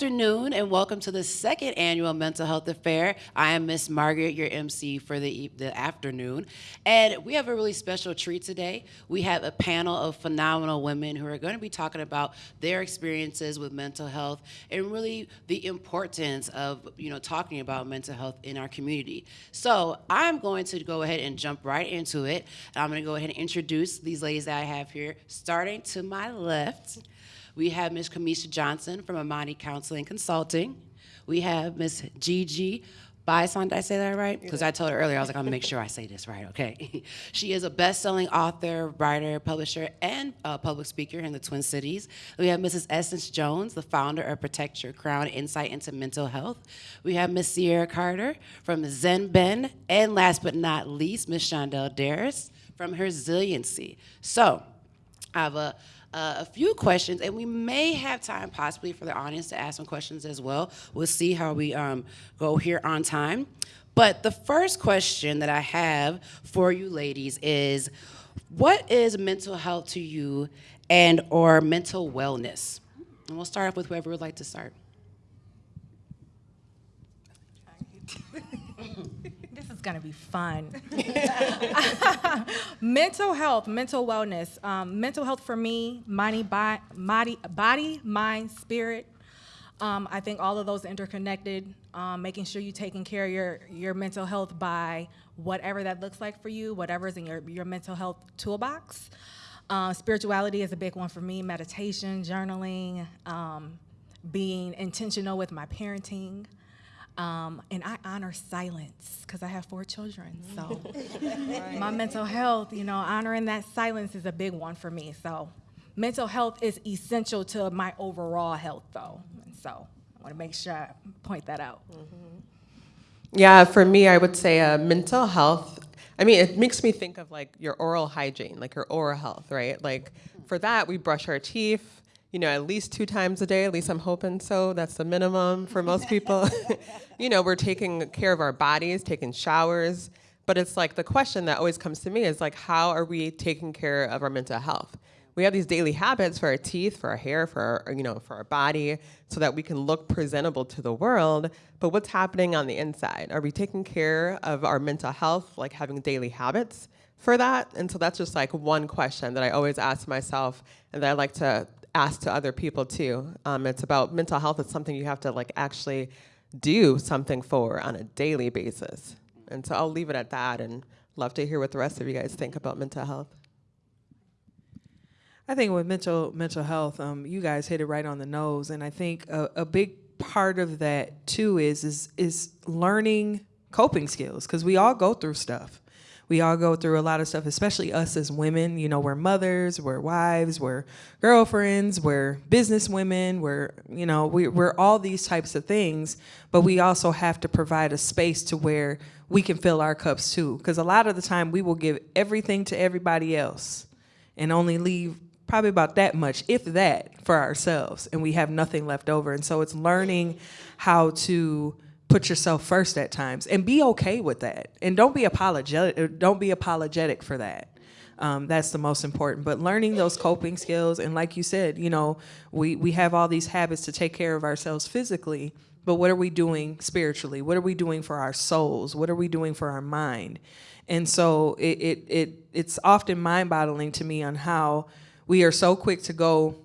afternoon and welcome to the second annual Mental Health Affair. I am Miss Margaret, your MC for the, the afternoon. And we have a really special treat today. We have a panel of phenomenal women who are going to be talking about their experiences with mental health and really the importance of you know talking about mental health in our community. So I'm going to go ahead and jump right into it. I'm going to go ahead and introduce these ladies that I have here, starting to my left. We have Ms. Kamisha Johnson from Amani Counseling Consulting. We have Ms. Gigi Bison, did I say that right? Because I told her earlier, I was like, I'm gonna make sure I say this right, okay? she is a best-selling author, writer, publisher, and uh, public speaker in the Twin Cities. We have Mrs. Essence Jones, the founder of Protect Your Crown Insight into Mental Health. We have Ms. Sierra Carter from Zen Ben, and last but not least, Ms. Shondell Darris from Resiliency. So, I have a uh, a few questions, and we may have time possibly for the audience to ask some questions as well. We'll see how we um, go here on time. But the first question that I have for you ladies is, what is mental health to you and or mental wellness? And we'll start off with whoever would like to start. Is to be fun. mental health, mental wellness. Um, mental health for me, body, body, body mind, spirit. Um, I think all of those interconnected, um, making sure you're taking care of your, your mental health by whatever that looks like for you, whatever's in your, your mental health toolbox. Uh, spirituality is a big one for me, meditation, journaling, um, being intentional with my parenting. Um, and I honor silence because I have four children. So right. my mental health, you know, honoring that silence is a big one for me. So mental health is essential to my overall health, though. And so I want to make sure I point that out. Mm-hmm. Yeah, for me, I would say uh, mental health. I mean, it makes me think of like your oral hygiene, like your oral health, right? Like for that, we brush our teeth you know, at least two times a day. At least I'm hoping so. That's the minimum for most people. you know, we're taking care of our bodies, taking showers. But it's like the question that always comes to me is like, how are we taking care of our mental health? We have these daily habits for our teeth, for our hair, for our, you know, for our body, so that we can look presentable to the world. But what's happening on the inside? Are we taking care of our mental health, like having daily habits for that? And so that's just like one question that I always ask myself, and that I like to ask to other people too. Um, it's about mental health. It's something you have to like actually do something for on a daily basis. And so I'll leave it at that and love to hear what the rest of you guys think about mental health. I think with mental mental health, um, you guys hit it right on the nose, and I think a, a big part of that too is is is learning coping skills because we all go through stuff we all go through a lot of stuff, especially us as women. You know, we're mothers, we're wives, we're girlfriends, we're business women, we're, you know, we, we're all these types of things, but we also have to provide a space to where we can fill our cups too. Because a lot of the time we will give everything to everybody else and only leave probably about that much, if that, for ourselves, and we have nothing left over. And so it's learning how to put yourself first at times and be okay with that. And don't be apologetic don't be apologetic for that. Um, that's the most important. But learning those coping skills and like you said you know we we have all these habits to take care of ourselves physically but what are we doing spiritually? What are we doing for our souls? What are we doing for our mind? And so it it, it it's often mind-boggling to me on how we are so quick to go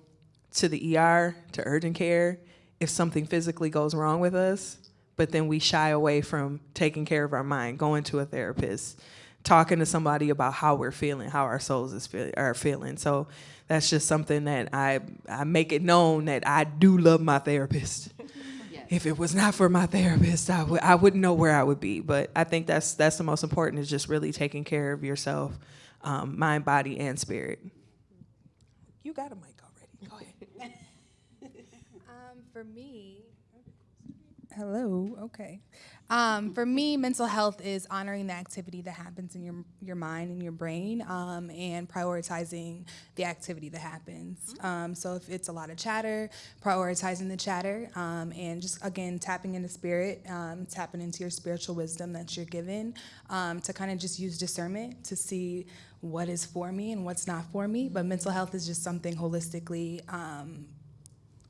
to the ER to urgent care if something physically goes wrong with us but then we shy away from taking care of our mind, going to a therapist, talking to somebody about how we're feeling, how our souls is feel, are feeling. So that's just something that I I make it known that I do love my therapist. Yes. if it was not for my therapist, I would I wouldn't know where I would be. But I think that's that's the most important is just really taking care of yourself, um, mind, body, and spirit. You got a mic already. Go ahead. Um, for me, hello, okay. Um, for me, mental health is honoring the activity that happens in your your mind and your brain, um, and prioritizing the activity that happens. Um, so if it's a lot of chatter, prioritizing the chatter, um, and just again tapping into spirit, um, tapping into your spiritual wisdom that you're given, um, to kind of just use discernment to see what is for me and what's not for me. But mental health is just something holistically um,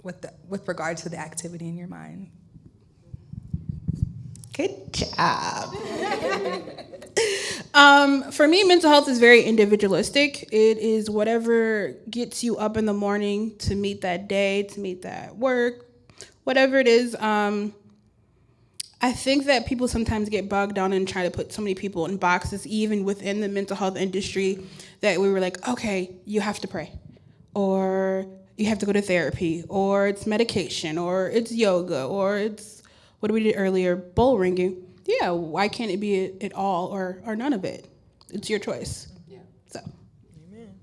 with the, with regard to the activity in your mind. Good job. um, for me, mental health is very individualistic. It is whatever gets you up in the morning to meet that day, to meet that work, whatever it is. Um, I think that people sometimes get bogged down and try to put so many people in boxes, even within the mental health industry, that we were like, okay, you have to pray, or you have to go to therapy, or it's medication, or it's yoga, or it's what we did earlier, bull ringing. Yeah, why can't it be it, it all or or none of it? It's your choice. Yeah. So. Amen.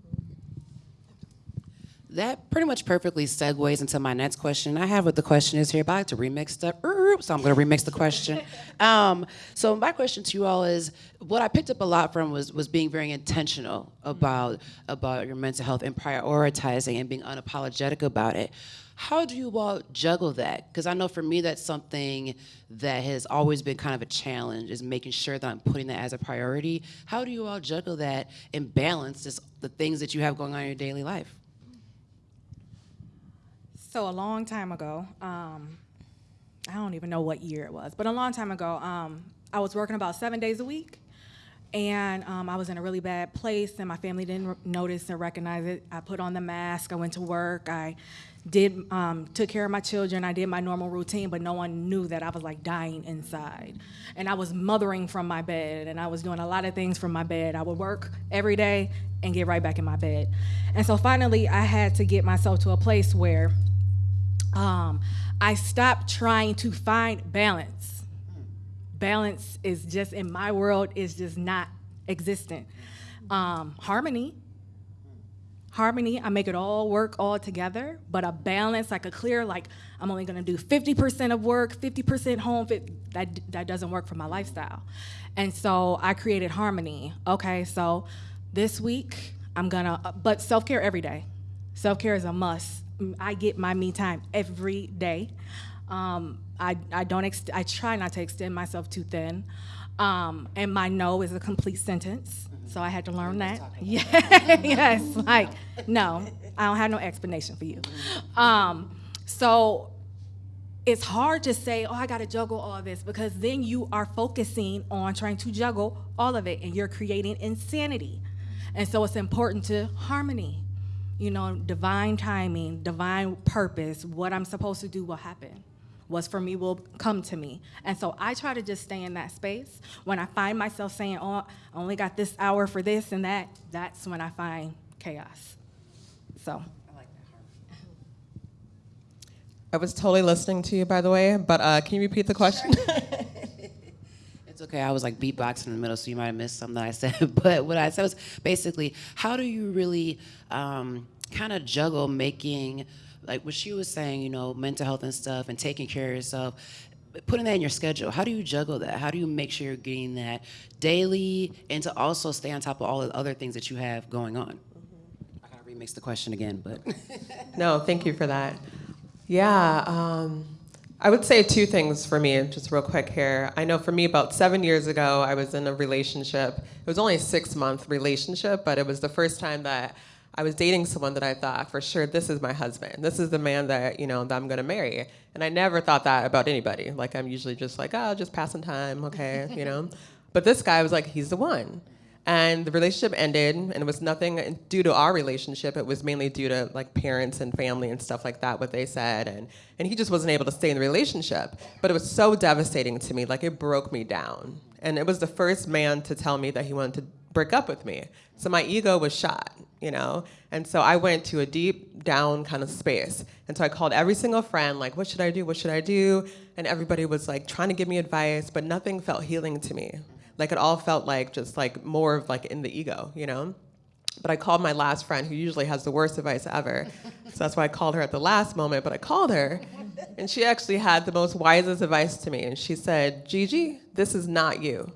That pretty much perfectly segues into my next question. I have what the question is here, but I like to remix the, so I'm going to remix the question. Um, so my question to you all is, what I picked up a lot from was was being very intentional about about your mental health and prioritizing and being unapologetic about it. How do you all juggle that? Because I know for me that's something that has always been kind of a challenge is making sure that I'm putting that as a priority. How do you all juggle that and balance this, the things that you have going on in your daily life? So a long time ago, um, I don't even know what year it was, but a long time ago, um, I was working about seven days a week, and um, I was in a really bad place, and my family didn't notice or recognize it. I put on the mask. I went to work. I did um, took care of my children. I did my normal routine, but no one knew that I was like dying inside, and I was mothering from my bed, and I was doing a lot of things from my bed. I would work every day and get right back in my bed, and so finally, I had to get myself to a place where um, I stopped trying to find balance. Balance is just in my world is just not existent. Um, harmony, harmony. I make it all work all together, but a balance, like a clear, like I'm only gonna do 50% of work, 50% home. That that doesn't work for my lifestyle, and so I created harmony. Okay, so this week I'm gonna, uh, but self care every day. Self care is a must. Mm, I get my me time every day. Um, I, I don't ex- I try not to extend myself too thin. Um, and my no is a complete sentence. So I had to learn that. Yeah, yes, like no, I don't have no explanation for you. Um, so it's hard to say, oh, I got to juggle all this because then you are focusing on trying to juggle all of it and you're creating insanity. And so it's important to harmony, you know, divine timing, divine purpose, what I'm supposed to do will happen. What's for me will come to me. And so I try to just stay in that space. When I find myself saying, oh, I only got this hour for this and that, that's when I find chaos. So. I like that I was totally listening to you, by the way, but uh, can you repeat the question? It's okay. I was like beatboxing in the middle, so you might have missed something that I said. But what I said was basically, how do you really um, kind of juggle making, like what she was saying, you know, mental health and stuff, and taking care of yourself, putting that in your schedule? How do you juggle that? How do you make sure you're getting that daily, and to also stay on top of all the other things that you have going on? I gotta remix the question again, but No, thank you for that. Yeah, um, I would say two things for me, just real quick here. I know for me, about seven years ago, I was in a relationship. It was only a six month relationship, but it was the first time that I was dating someone that I thought for sure this is my husband. This is the man that you know that I'm gonna marry. And I never thought that about anybody. Like I'm usually just like, oh, just passing time, okay, you know. But this guy was like, he's the one. And the relationship ended, and it was nothing due to our relationship. It was mainly due to like parents and family and stuff like that, what they said. And, and he just wasn't able to stay in the relationship. But it was so devastating to me, like it broke me down. And it was the first man to tell me that he wanted to break up with me. So my ego was shot, you know? And so I went to a deep down kind of space. And so I called every single friend, like, what should I do? What should I do? And everybody was like trying to give me advice, but nothing felt healing to me. Like it all felt like just like more of like in the ego, you know? But I called my last friend who usually has the worst advice ever. so that's why I called her at the last moment. But I called her and she actually had the most wisest advice to me. And she said, Gigi, this is not you.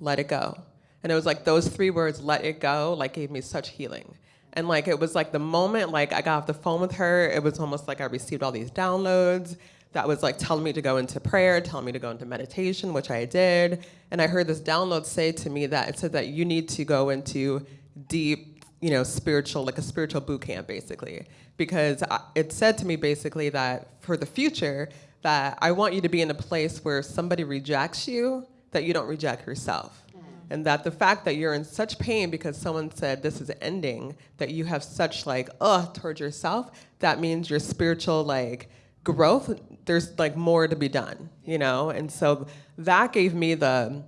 Let it go. And it was like those three words, let it go, like gave me such healing. And like it was like the moment like I got off the phone with her, it was almost like I received all these downloads that was like telling me to go into prayer, telling me to go into meditation, which I did. And I heard this download say to me that it said that you need to go into deep, you know, spiritual, like a spiritual boot camp, basically. Because it said to me basically that for the future, that I want you to be in a place where somebody rejects you, that you don't reject yourself. And that the fact that you're in such pain because someone said this is ending, that you have such like, ugh, towards yourself, that means your spiritual like growth, there's like more to be done, you know? And so that gave me the,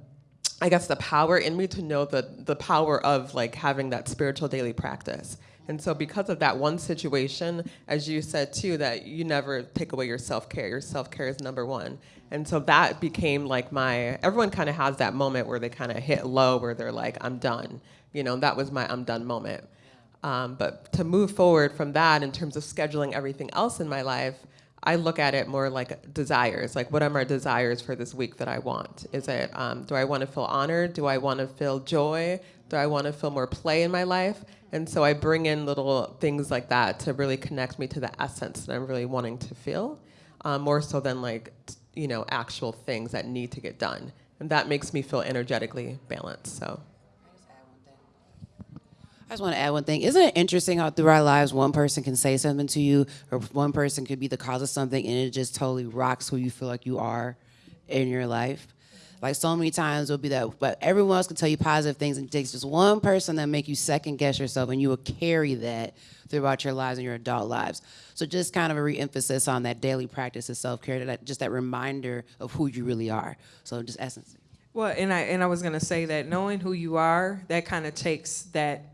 I guess the power in me to know the the power of like having that spiritual daily practice. And so because of that one situation, as you said too, that you never take away your self-care. Your self-care is number one. And so that became like my everyone kind of has that moment where they kind of hit low where they're like, I'm done. You know, that was my I'm done moment. Um, but to move forward from that in terms of scheduling everything else in my life, I look at it more like desires. Like, what are my desires for this week that I want? Is it, um, do I want to feel honored? Do I want to feel joy? Do I want to feel more play in my life? And so I bring in little things like that to really connect me to the essence that I'm really wanting to feel, um, more so than like, you know, actual things that need to get done. And that makes me feel energetically balanced. So. I just want to add one thing. Isn't it interesting how through our lives one person can say something to you, or one person could be the cause of something, and it just totally rocks who you feel like you are in your life? Like so many times it'll be that, but everyone else can tell you positive things, and it takes just one person that make you second guess yourself, and you will carry that throughout your lives and your adult lives. So just kind of a re-emphasis on that daily practice of self-care, that just that reminder of who you really are. So just essence. Well, and I and I was gonna say that knowing who you are, that kind of takes that,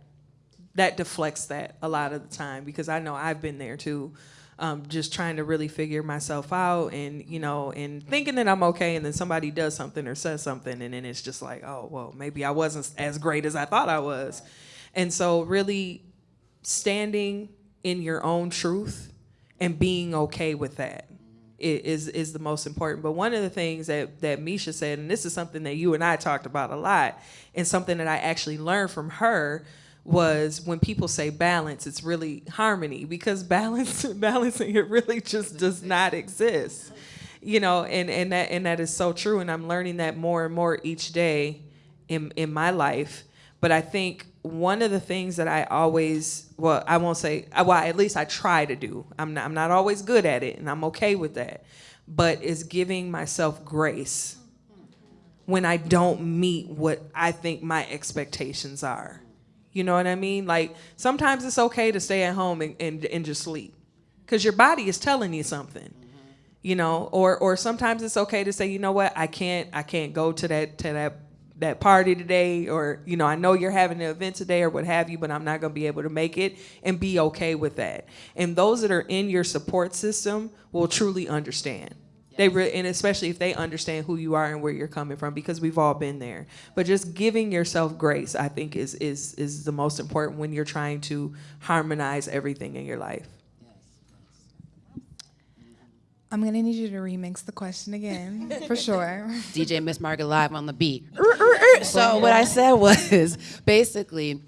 that deflects that a lot of the time because I know I've been there too, um, just trying to really figure myself out and you know and thinking that I'm okay, and then somebody does something or says something, and then it's just like, oh well, maybe I wasn't as great as I thought I was, and so really standing in your own truth and being okay with that is is the most important. But one of the things that that Misha said, and this is something that you and I talked about a lot, and something that I actually learned from her was when people say balance, it's really harmony because balance balancing it really just does not exist. You know, and, and that and that is so true. And I'm learning that more and more each day in in my life. But I think one of the things that I always, well, I won't say, uh, well, at least I try to do. I'm not, I'm not always good at it, and I'm okay with that. But is giving myself grace when I don't meet what I think my expectations are. You know what I mean? Like sometimes it's okay to stay at home and, and, and just sleep. Because your body is telling you something you know? Or or sometimes it's okay to say you know what? I can't i can't go to that to that that party today or you know i know you're having an event today or what have you but i'm not going to be able to make it and be okay with that. And those that are in your support system will truly understand they re- and especially if they understand who you are and where you're coming from because we've all been there. But just giving yourself grace i think is is is the most important when you're trying to harmonize everything in your life. I'm gonna need you to remix the question again, for sure. DJ Miss Margaret live on the beat. Er, er, er. so what I said was basically,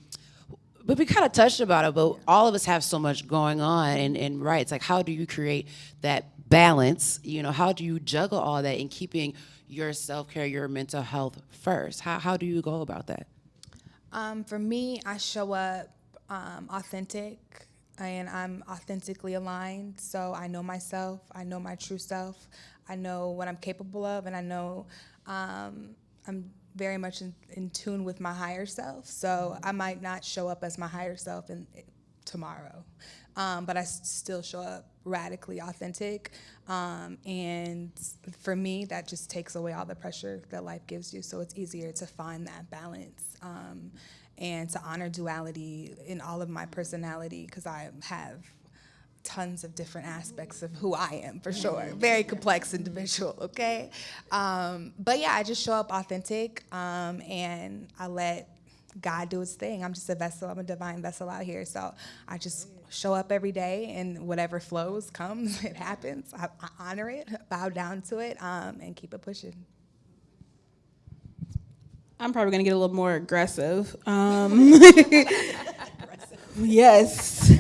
but we kind of touched about it, but all of us have so much going on, and, and right, it's like how do you create that balance? You know, how do you juggle all that in keeping your self care, your mental health first? How how do you go about that? Um, for me, I show up um, authentic and I'm authentically aligned. So I know myself, I know my true self, I know what I'm capable of, and I know um, I'm very much in, in tune with my higher self. So I might not show up as my higher self in tomorrow. Um, but I still show up radically authentic. Um, and for me, that just takes away all the pressure that life gives you. So it's easier to find that balance um, and to honor duality in all of my personality because I have tons of different aspects of who I am for sure. Very complex individual, okay? Um, but yeah, I just show up authentic um, and I let God do his thing. I'm just a vessel, I'm a divine vessel out here. So I just show up every day and whatever flows comes, it happens. I, I honor it, bow down to it, um, and keep it pushing. I'm probably gonna get a little more aggressive. Um, yes,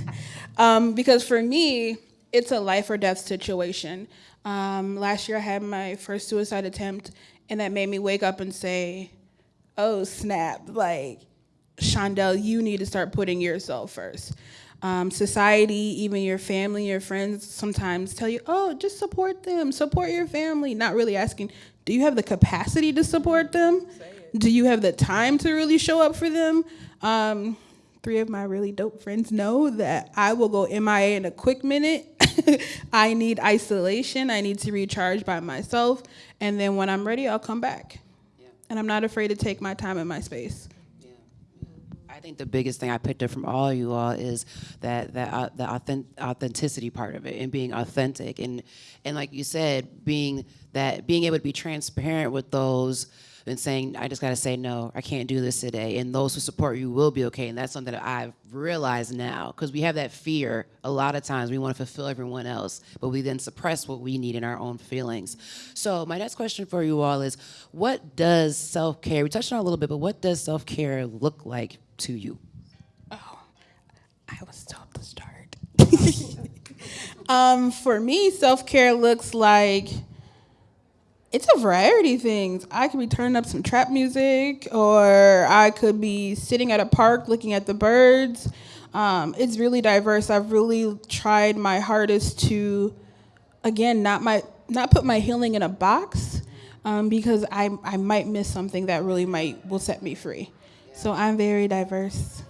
um, because for me, it's a life or death situation. Um, last year, I had my first suicide attempt, and that made me wake up and say, "Oh snap!" Like, Shondell, you need to start putting yourself first. Um, society, even your family, your friends, sometimes tell you, "Oh, just support them, support your family." Not really asking, "Do you have the capacity to support them?" do you have the time to really show up for them? Um, three of my really dope friends know that I will go MIA in a quick minute. I need isolation. I need to recharge by myself. And then when I'm ready, I'll come back. And I'm not afraid to take my time and my space. I think the biggest thing I picked up from all of you all is that that uh, the authentic, authenticity part of it and being authentic and and like you said, being that being able to be transparent with those and saying I just got to say no, I can't do this today, and those who support you will be okay, and that's something that I've realized now because we have that fear a lot of times we want to fulfill everyone else, but we then suppress what we need in our own feelings. So my next question for you all is, what does self care? We touched on a little bit, but what does self care look like to you? Oh, I was told to start. um, for me, self care looks like it's a variety of things. I could be turning up some trap music, or I could be sitting at a park looking at the birds. Um, it's really diverse. I've really tried my hardest to, again, not my not put my healing in a box, um, because I I might miss something that really might will set me free. So I'm very diverse.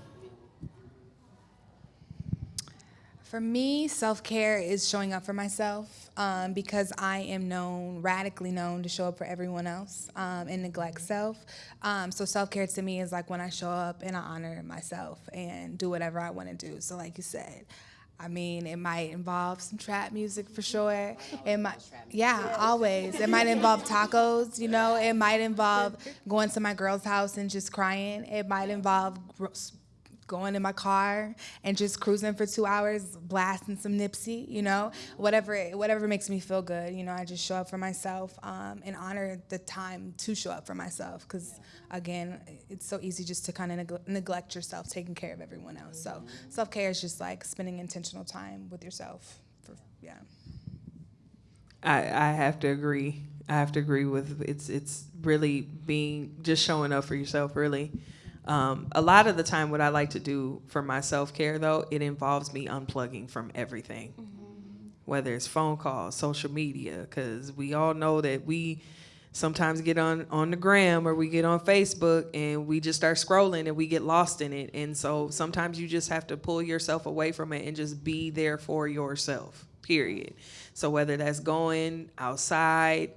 For me, self care is showing up for myself um, because I am known, radically known, to show up for everyone else um, and neglect self. Um, so, self care to me is like when I show up and I honor myself and do whatever I want to do. So, like you said, I mean, it might involve some trap music for sure. It might, yeah, always. It might involve tacos, you know. It might involve going to my girl's house and just crying. It might involve going in my car and just cruising for two hours, blasting some Nipsey, you know, whatever whatever makes me feel good. You know, I just show up for myself um, and honor the time to show up for myself. Because again, it's so easy just to kind of neg- neglect yourself, taking care of everyone else. So self care is just like spending intentional time with yourself. For, yeah. I, I have to agree. I have to agree with it's it's really being just showing up for yourself. Really, um, a lot of the time, what I like to do for my self care though, it involves me unplugging from everything, whether it's phone calls, social media, because we all know that we sometimes get on on the gram or we get on Facebook and we just start scrolling and we get lost in it. And so sometimes you just have to pull yourself away from it and just be there for yourself. Period. So whether that's going outside,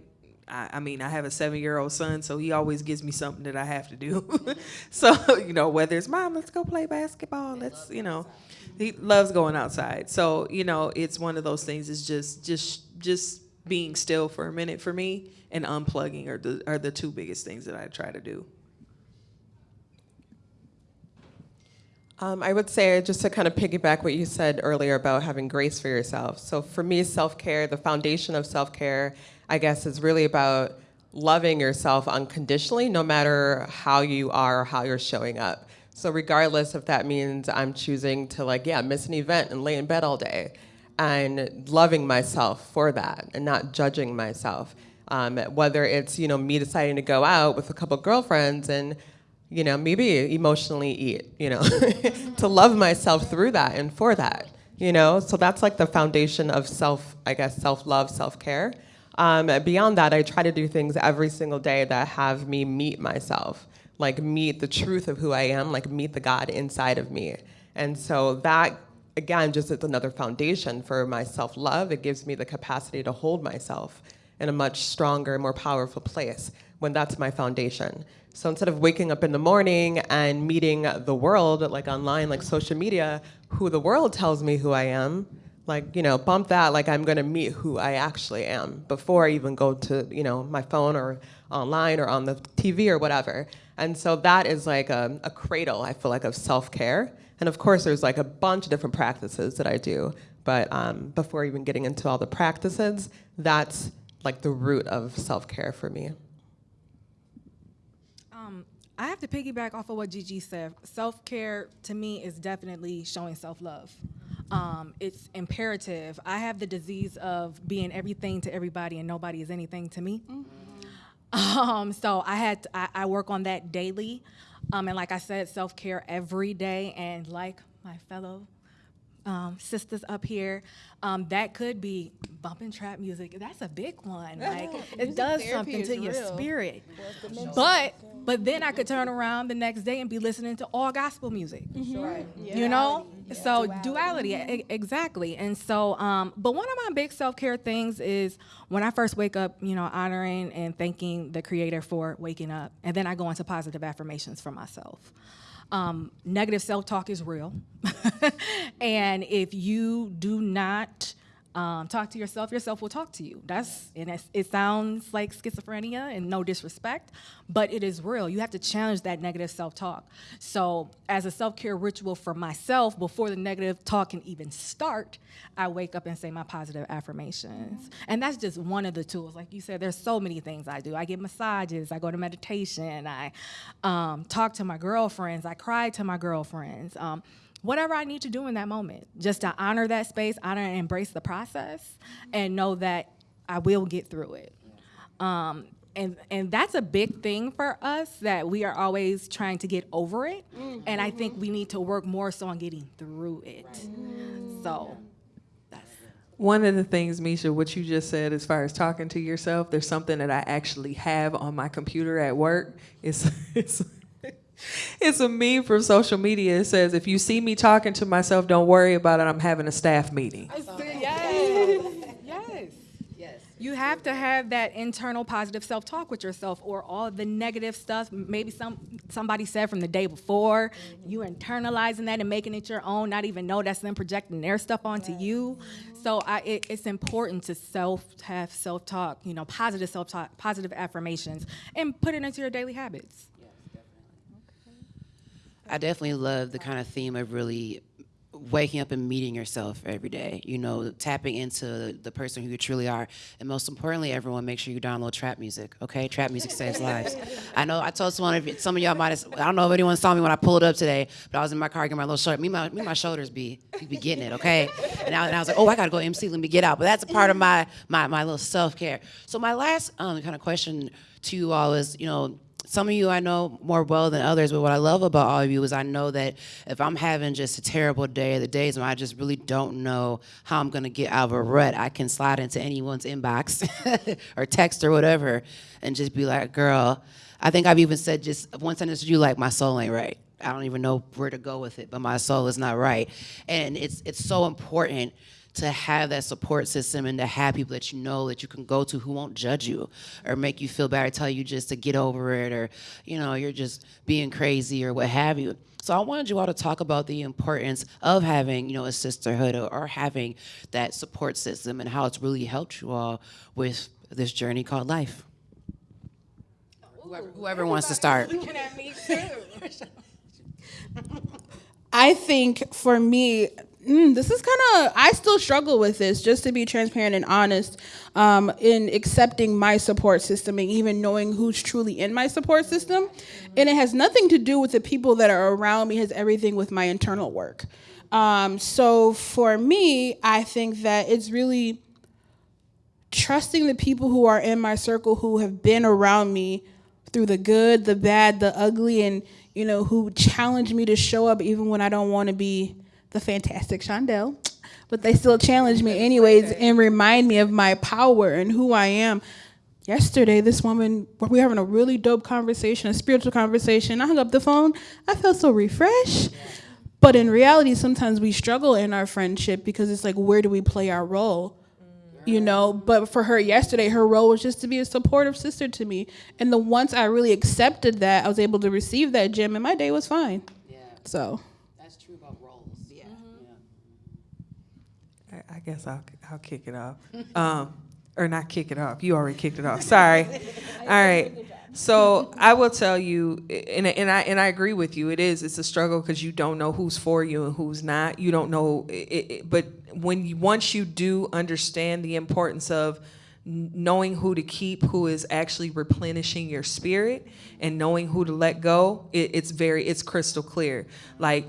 I, I mean, I have a seven year old son, so he always gives me something that I have to do. so, you know, whether it's mom, let's go play basketball, let's, you know, he loves going outside. So, you know, it's one of those things is just just just being still for a minute for me and unplugging are the are the two biggest things that I try to do. Um, I would say, just to kind of piggyback what you said earlier about having grace for yourself. So, for me, self care, the foundation of self care, I guess, is really about loving yourself unconditionally, no matter how you are or how you're showing up. So, regardless if that means I'm choosing to, like, yeah, miss an event and lay in bed all day, and loving myself for that and not judging myself. Um, whether it's, you know, me deciding to go out with a couple girlfriends and you know, maybe emotionally eat, you know, to love myself through that and for that, you know. So that's like the foundation of self, I guess, self love, self care. Um, beyond that, I try to do things every single day that have me meet myself, like meet the truth of who I am, like meet the God inside of me. And so that again, just it's another foundation for my self love. It gives me the capacity to hold myself in a much stronger, more powerful place when that's my foundation. So instead of waking up in the morning and meeting the world, like online, like social media, who the world tells me who I am, like, you know, bump that like I'm gonna meet who I actually am before I even go to, you know, my phone or online or on the TV or whatever. And so that is like a, a cradle, I feel like, of self care. And of course, there's like a bunch of different practices that I do. But um, before even getting into all the practices, that's like the root of self care for me. I have to piggyback off of what Gigi said. Self care to me is definitely showing self love. Um, it's imperative. I have the disease of being everything to everybody and nobody is anything to me. Um, so I had to, I, I work on that daily, um, and like I said, self care every day. And like my fellow um, sisters up here, um, that could be bumping trap music. That's a big one. Like it does something to your spirit. But but then I could turn around the next day and be listening to all gospel music. You know, so duality, e- exactly. And so, um, but one of my big self care things is when I first wake up, you know, honoring and thanking the Creator for waking up, and then I go into positive affirmations for myself. Um, negative self talk is real. and if you do not um, talk to yourself, yourself will talk to you. That's, and it sounds like schizophrenia and no disrespect, but it is real. You have to challenge that negative self talk. So, as a self care ritual for myself, before the negative talk can even start, I wake up and say my positive affirmations. And that's just one of the tools. Like you said, there's so many things I do. I get massages, I go to meditation, I um, talk to my girlfriends, I cry to my girlfriends. Um, whatever I need to do in that moment, just to honor that space, honor and embrace the process, and know that I will get through it. Um, and and that's a big thing for us that we are always trying to get over it, and I think we need to work more so on getting through it. So. That's, One of the things, Misha, what you just said as far as talking to yourself, there's something that I actually have on my computer at work. It's it's it's a meme from social media. It says, if you see me talking to myself, don't worry about it. I'm having a staff meeting. yes. yes. Yes. You have to have that internal positive self-talk with yourself or all the negative stuff maybe some somebody said from the day before, mm-hmm. you internalizing that and making it your own, not even know that's them projecting their stuff onto you. Mm-hmm. So I, it, it's important to self have self-talk, you know, positive self-talk, positive affirmations and put it into your daily habits. I definitely love the kind of theme of really waking up and meeting yourself every day. You know, tapping into the person who you truly are, and most importantly, everyone, make sure you download trap music. Okay, trap music saves lives. I know I told someone, if some of y'all might have, I don't know if anyone saw me when I pulled up today, but I was in my car getting my little shirt. Me, my, me, my shoulders be, be getting it. Okay, and I, and I was like, oh, I gotta go MC. Let me get out. But that's a part of my my my little self care. So my last um, kind of question to you all is, you know some of you I know more well than others, but what I love about all of you is I know that if I'm having just a terrible day, the days when I just really don't know how I'm gonna get out of a rut, I can slide into anyone's inbox or text or whatever and just be like, girl, I think I've even said just one sentence to you like, my soul ain't right. I don't even know where to go with it, but my soul is not right. And it's it's so important to have that support system and to have people that you know that you can go to who won't judge you or make you feel bad or tell you just to get over it or you know you're just being crazy or what have you. So i wanted you all to talk about the importance of having you know a sisterhood or, or having that support system and how it's really helped you all with this journey called life. Whoever, whoever wants to start. I think for me, mm, this is kind of I still struggle with this. Just to be transparent and honest, um, in accepting my support system and even knowing who's truly in my support system, and it has nothing to do with the people that are around me. It has everything with my internal work. Um, so for me, I think that it's really trusting the people who are in my circle who have been around me through the good, the bad, the ugly, and you know who challenge me to show up even when I don't want to be the fantastic Shondell, but they still challenge me anyways and remind me of my power and who I am. Yesterday, this woman, we were having a really dope conversation, a spiritual conversation. I hung up the phone. I felt so refreshed. But in reality, sometimes we struggle in our friendship because it's like, where do we play our role? You know, but for her yesterday, her role was just to be a supportive sister to me. And the once I really accepted that, I was able to receive that gem, and my day was fine. Yeah, So, that's true about roles. Yeah. I, I guess I'll I'll kick it off, um, or not kick it off. You already kicked it off. Sorry. All right. So I will tell you, and and I and I agree with you. It is it's a struggle because you don't know who's for you and who's not. You don't know. It, it, but when you once you do understand the importance of knowing who to keep, who is actually replenishing your spirit, and knowing who to let go, it, it's very it's crystal clear. Like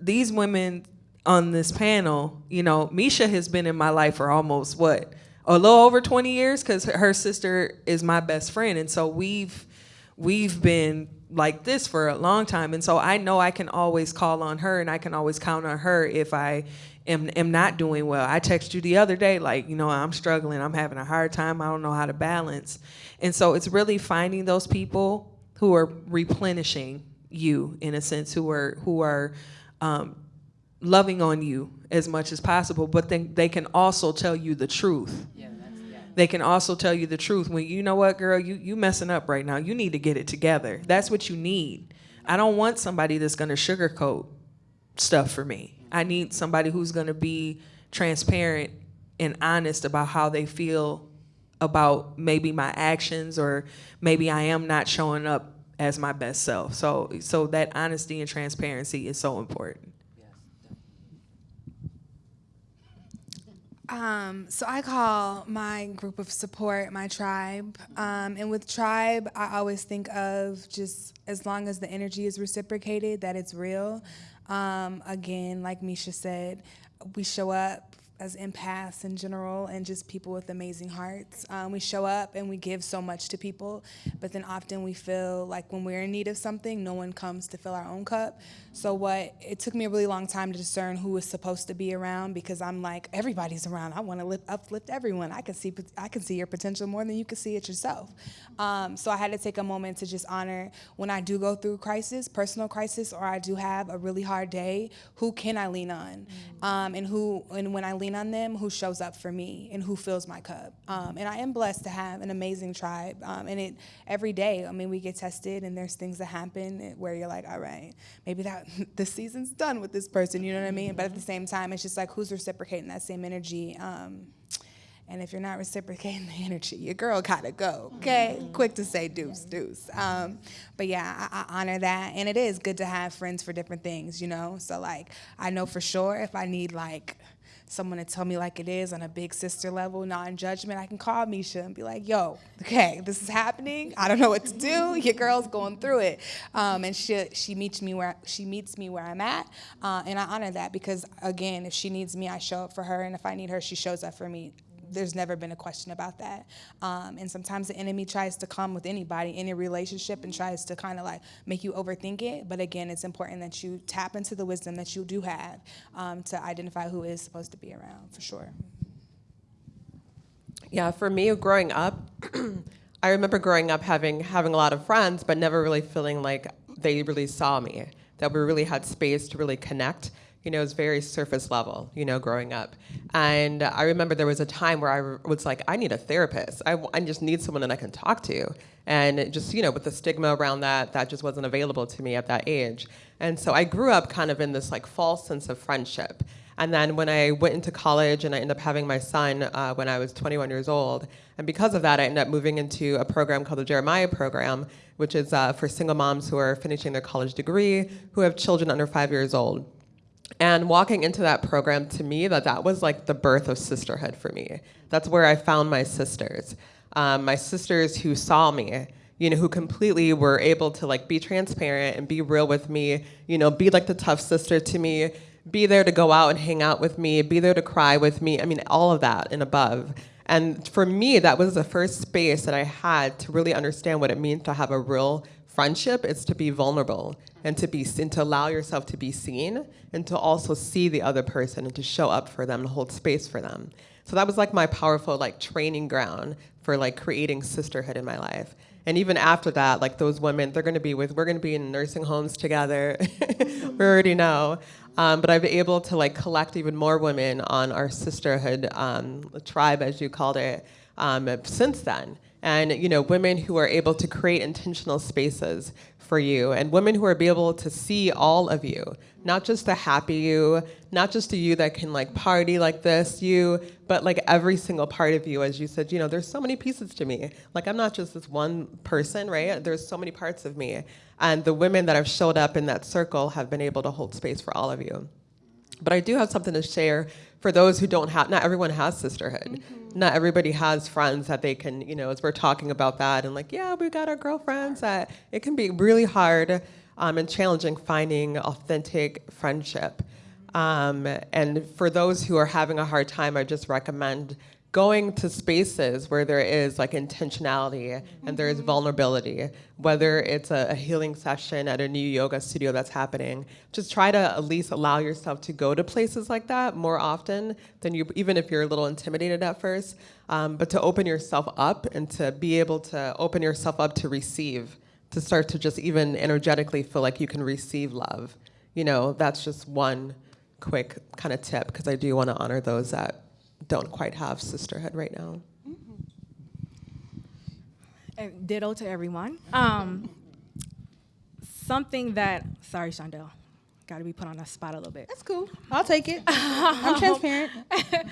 these women on this panel, you know, Misha has been in my life for almost what a little over 20 years? Because her sister is my best friend, and so we've we've been like this for a long time, and so I know I can always call on her, and I can always count on her if I am am not doing well. I texted you the other day, like you know, I'm struggling, I'm having a hard time, I don't know how to balance, and so it's really finding those people who are replenishing you in a sense, who are who are um, loving on you as much as possible, but then they can also tell you the truth. They can also tell you the truth when you know what, girl, you you messing up right now. You need to get it together. That's what you need. I don't want somebody that's gonna sugarcoat stuff for me. I need somebody who's gonna be transparent and honest about how they feel about maybe my actions or maybe I am not showing up as my best self. So so that honesty and transparency is so important. Um, so I call my group of support my tribe. Um, and with tribe, I always think of just as long as the energy is reciprocated, that it's real. Um, again, like Misha said, we show up as empaths in general and just people with amazing hearts. Um, we show up and we give so much to people, but then often we feel like when we're in need of something, no one comes to fill our own cup. So what it took me a really long time to discern who was supposed to be around because I'm like everybody's around. I want to lift, uplift everyone. I can see I can see your potential more than you can see it yourself. Um, so I had to take a moment to just honor when I do go through crisis, personal crisis, or I do have a really hard day. Who can I lean on, um, and who and when I lean on them, who shows up for me and who fills my cup. Um, and I am blessed to have an amazing tribe. Um, and it every day. I mean, we get tested, and there's things that happen where you're like, all right, maybe that the season's done with this person. You know what I mean? But at the same time, it's just like who's reciprocating that same energy. Um, and if you're not reciprocating the energy, your girl gotta go, okay? Quick to say deuce, deuce. Um, but yeah, I, I honor that. And it is good to have friends for different things, you know? So, like, I know for sure if I need, like, someone to tell me like it is on a big sister level, non judgment, I can call Misha and be like, yo, okay, this is happening. I don't know what to do. Your girl's going through it. Um, and she, she meets me where she meets me where I'm at. Uh, and I honor that because again, if she needs me, I show up for her. And if I need her, she shows up for me there's never been a question about that. Um, and sometimes the enemy tries to come with anybody, any relationship, and tries to kind of like make you overthink it. But again, it's important that you tap into the wisdom that you do have um, to identify who is supposed to be around, for sure. Yeah, for me, growing up, I remember growing up having having a lot of friends, but never really feeling like they really saw me. That we really had space to really connect. You know, it was very surface level. You know, growing up, and I remember there was a time where I was like, I need a therapist. I, I just need someone that I can talk to. And just you know, with the stigma around that, that just wasn't available to me at that age. And so I grew up kind of in this like false sense of friendship. And then when I went into college and I ended up having my son uh, when I was 21 years old, and because of that, I ended up moving into a program called the Jeremiah Program, which is uh, for single moms who are finishing their college degree, who have children under five years old. And walking into that program, to me, that that was like the birth of sisterhood for me. That's where I found my sisters, um, my sisters who saw me, you know, who completely were able to like be transparent and be real with me, you know, be like the tough sister to me, be there to go out and hang out with me, be there to cry with me. I mean, all of that and above. And for me, that was the first space that I had to really understand what it means to have a real friendship. is to be vulnerable and to be to allow yourself to be seen and to also see the other person and to show up for them and hold space for them. So that was like my powerful like training ground for like creating sisterhood in my life. And even after that, like those women, they're going to be with, we're going to be in nursing homes together. we already know. Um, but I've been able to like collect even more women on our sisterhood um, tribe, as you called it, um, since then. And you know, women who are able to create intentional spaces for you, and women who are able to see all of you, not just the happy you, not just the you that can like party like this you, but like every single part of you. As you said, you know, there's so many pieces to me. Like I'm not just this one person, right? There's so many parts of me. And the women that have showed up in that circle have been able to hold space for all of you. But I do have something to share for those who don't have, not everyone has sisterhood. Mm-hmm. Not everybody has friends that they can, you know, as we're talking about that and like, yeah, we got our girlfriends, that it can be really hard um, and challenging finding authentic friendship. Um, and for those who are having a hard time, I just recommend going to spaces where there is like intentionality and there is mm-hmm. vulnerability, whether it's a, a, healing session at a new yoga studio that's happening, just try to at least allow yourself to go to places like that more often than you, even if you're a little intimidated at first, um, but to open yourself up and to be able to open yourself up to receive, to start to just even energetically feel like you can receive love. You know, that's just one quick kind of tip because I do want to honor those that don't quite have sisterhood right now. And ditto to everyone. Um, something that, sorry, Shondell, got to be put on the spot a little bit. That's cool. I'll take it. I'm transparent.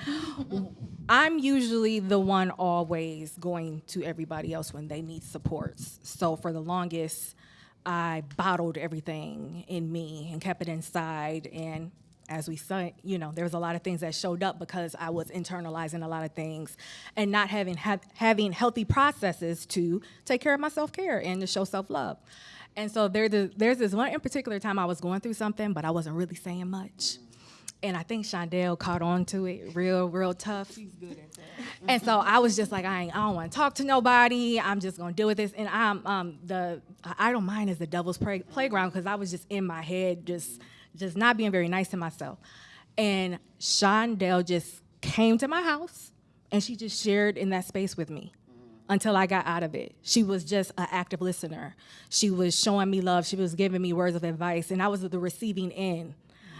I'm usually the one always going to everybody else when they need supports. So for the longest, I bottled everything in me and kept it inside and as we saw, you know, there was a lot of things that showed up because I was internalizing a lot of things and not having ha- having healthy processes to take care of my self care and to show self love. And so there, there's this one in particular time I was going through something, but I wasn't really saying much. And I think Shondell caught on to it real, real tough. She's good at that. and so I was just like, I, ain't, I don't want to talk to nobody. I'm just gonna deal with this. And I'm um, the I don't mind as the devil's play, playground because I was just in my head, just just not being very nice to myself. And Shondell just came to my house and she just shared in that space with me until I got out of it. She was just an active listener. She was showing me love. She was giving me words of advice, and I was the receiving end.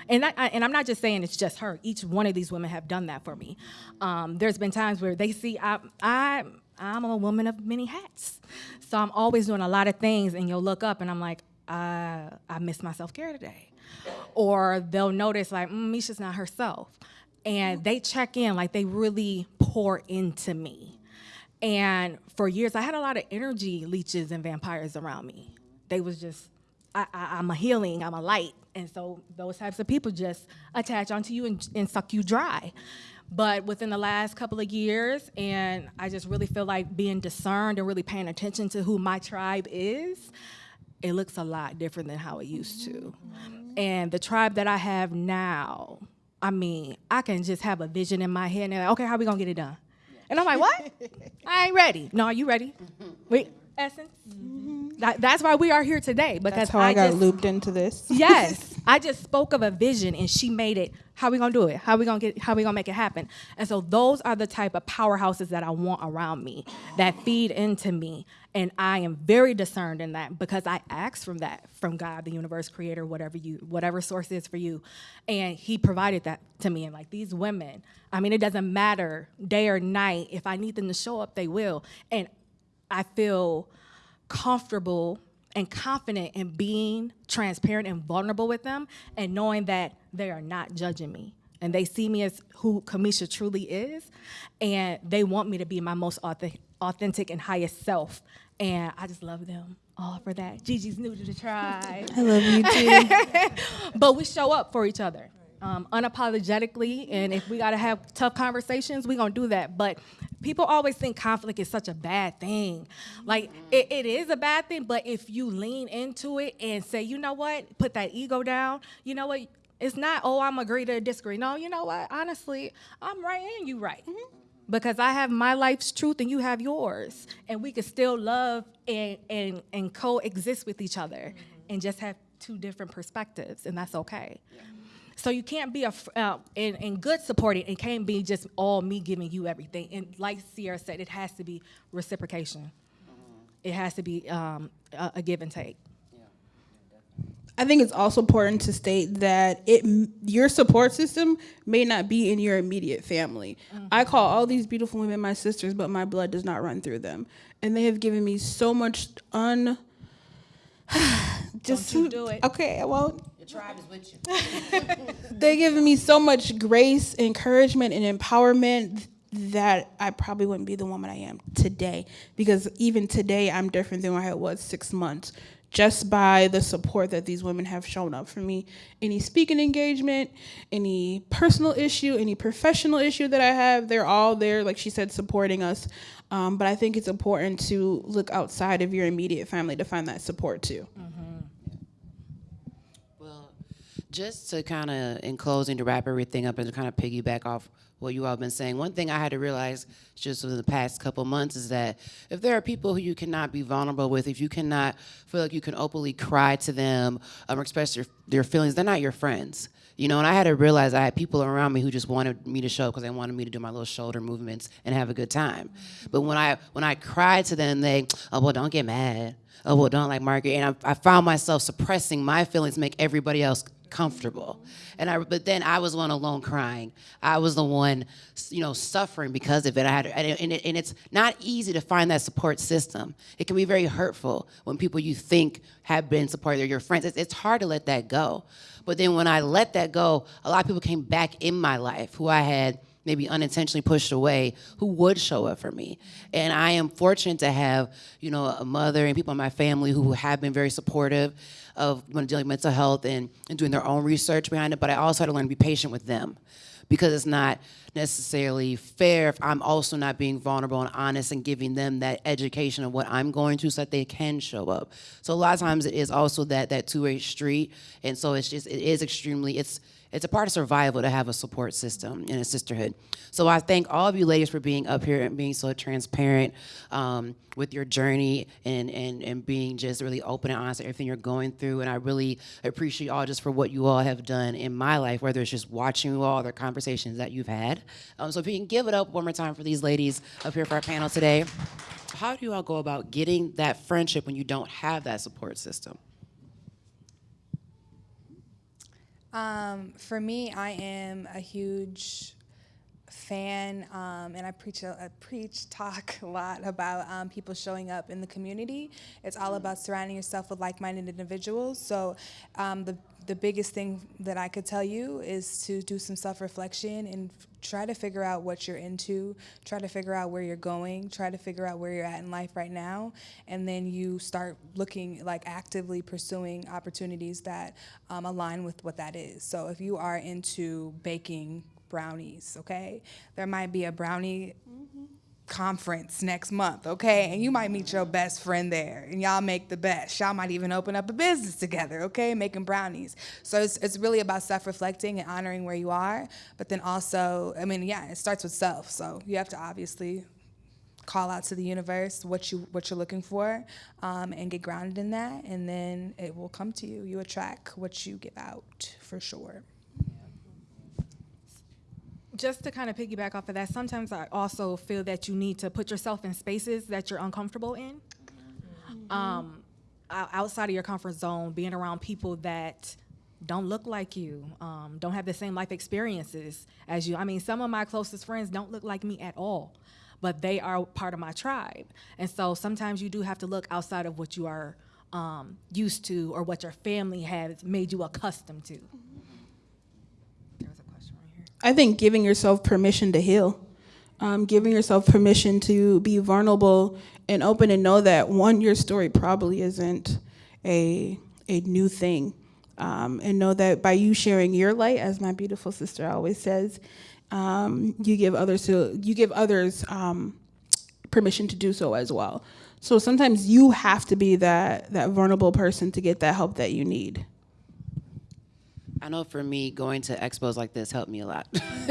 And, I, and I'm not just saying it's just her. Each one of these women have done that for me. Um, there's been times where they see I, I, I'm a woman of many hats. So I'm always doing a lot of things, and you'll look up and I'm like, uh, I miss my self care today or they'll notice like mm, Misha's not herself, and they check in like they really pour into me. And for years, I had a lot of energy leeches and vampires around me. They was just, I, am a healing, I'm a light, and so those types of people just attach onto you and, and suck you dry. But within the last couple of years, and I just really feel like being discerned and really paying attention to who my tribe is, it looks a lot different than how it used to. And the tribe that I have now, I mean, I can just have a vision in my head and like, okay, how are we gonna get it done? And I'm like, what? I ain't ready. No, are you ready? Wait, Essence? Mm-hmm. That, that's why we are here today because that's how I, I got just, looped into this. yes, I just spoke of a vision and she made it. How we gonna do it? How we gonna get? How we gonna make it happen? And so those are the type of powerhouses that I want around me that feed into me, and I am very discerned in that because I asked from that from God, the universe, creator, whatever you, whatever source is for you, and He provided that to me. And like these women, I mean, it doesn't matter day or night. If I need them to show up, they will. And I feel comfortable and confident in being transparent and vulnerable with them and knowing that they are not judging me and they see me as who Kamisha truly is and they want me to be my most authentic and highest self and I just love them all for that. Gigi's new to the tribe. I love you too. but we show up for each other um, unapologetically, and if we gotta have tough conversations, we gonna do that. But people always think conflict is such a bad thing. Like it, it is a bad thing, but if you lean into it and say, you know what, put that ego down, you know what, it's not, oh, I'm agree to disagree. No, you know what, honestly, I'm right and you right. Mm-hmm. Because I have my life's truth and you have yours. And we can still love and, and, and coexist with each other mm-hmm. and just have two different perspectives, and that's okay. Yeah. So you can't be a uh, in, in good supporting. It can't be just all me giving you everything. And like Sierra said, it has to be reciprocation. it has to be um, a, a give and take. I think it's also important to state that it your support system may not be in your immediate family. I call all these beautiful women my sisters, but my blood does not run through them, and they have given me so much un. just Don't you do it. Okay, I won't. Tribe is with you. They're giving me so much grace, encouragement, and empowerment that I probably wouldn't be the woman I am today. Because even today, I'm different than when I was six months, just by the support that these women have shown up for me. Any speaking engagement, any personal issue, any professional issue that I have, they're all there, like she said, supporting us. Um, but I think it's important to look outside of your immediate family to find that support too. Well, just to kind of, in closing, to wrap everything up and to kind of piggyback off what you all have been saying, one thing I had to realize just over the past couple months is that if there are people who you cannot be vulnerable with, if you cannot feel like you can openly cry to them um, or express your, your feelings, they're not your friends. You know, and I had to realize I had people around me who just wanted me to show up because they wanted me to do my little shoulder movements and have a good time. But when I when I cried to them, they, oh well, don't get mad. Oh well, don't like Margaret. And I, I found myself suppressing my feelings, to make everybody else comfortable. And I, but then I was one alone crying. I was the one, you know, suffering because of it. I had, and, it, and it's not easy to find that support system. It can be very hurtful when people you think have been supported, your friends. It's, it's hard to let that go. But then when I let that go, a lot of people came back in my life who I had maybe unintentionally pushed away who would show up for me. And I am fortunate to have, you know, a mother and people in my family who have been very supportive of dealing with mental health and, and doing their own research behind it. But I also had to learn to be patient with them because it's not necessarily fair if I'm also not being vulnerable and honest and giving them that education of what I'm going through so that they can show up. So a lot of times it is also that that two-way street. And so it's just it is extremely it's it's a part of survival to have a support system and a sisterhood. So I thank all of you ladies for being up here and being so transparent um, with your journey and, and, and being just really open and honest everything you're going through. And I really appreciate all just for what you all have done in my life, whether it's just watching you all, the conversations that you've had. Um, so if you can give it up one more time for these ladies up here for our panel today. How do you all go about getting that friendship when you don't have that support system? Um, for me, I am a huge fan, um, and I preach, a, I preach, talk a lot about um, people showing up in the community. It's all about surrounding yourself with like-minded individuals. So, um, the the biggest thing that I could tell you is to do some self-reflection and try to figure out what you're into. Try to figure out where you're going. Try to figure out where you're at in life right now, and then you start looking like actively pursuing opportunities that um, align with what that is. So, if you are into baking brownies, okay? There might be a brownie conference next month, okay? And you might meet your best friend there and y'all make the best. Y'all might even open up a business together, okay? Making brownies. So it's, it's really about self reflecting and honoring where you are. But then also, I mean, yeah, it starts with self. So you have to obviously call out to the universe what you what you're looking for um, and get grounded in that and then it will come to you you attract what you give out for sure Just to kind of piggyback off of that, sometimes I also feel that you need to put yourself in spaces that you're uncomfortable in. Um, outside of your comfort zone, being around people that don't look like you, um, don't have the same life experiences as you. I mean, some of my closest friends don't look like me at all, but they are part of my tribe. And so sometimes you do have to look outside of what you are um, used to or what your family has made you accustomed to. There's a question right here. I think giving yourself permission to heal, um, giving yourself permission to be vulnerable and open and know that one, your story probably isn't a a new thing, um, and know that by you sharing your light, as my beautiful sister always says, um, you give others to you give others um, permission to do so as well. So sometimes you have to be that that vulnerable person to get that help that you need. I know for me, going to expos like this helped me a lot.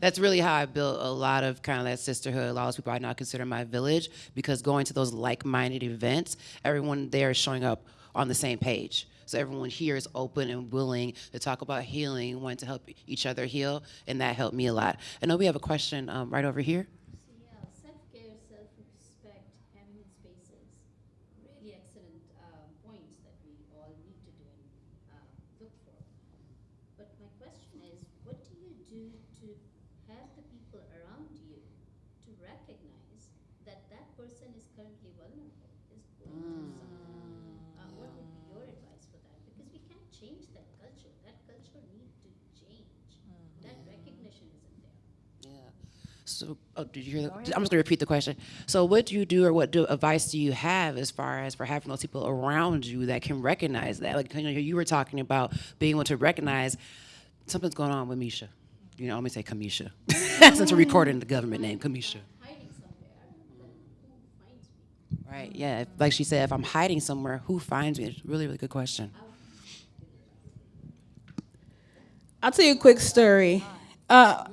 That's really how I built a lot of kind of that sisterhood. A lot of people I now consider my village because going to those like-minded events, everyone there is showing up on the same page. So everyone here is open and willing to talk about healing, wanting to help each other heal, and that helped me a lot. I know we have a question um, right over here. So yeah, self-care, self-respect, having spaces. question is, what do you do to have the people around you to recognize that that person is currently vulnerable, is going through something? Uh, what would be your advice for that? Because we can't change that culture. That culture needs to change. That recognition isn't there. Yeah. So, oh, did you hear? The, I'm just gonna repeat the question. So, what do you do, or what do, advice do you have as far as for having those people around you that can recognize that? Like you, know, you were talking about being able to recognize something's going on with Misha. You know, I'm gonna say Kamisha, since we're recording the government name, Kamisha. Hiding somewhere, then who finds me? Right. Yeah. If, like she said, if I'm hiding somewhere, who finds me? It's a really, really good question. I'll tell you a quick story. Uh,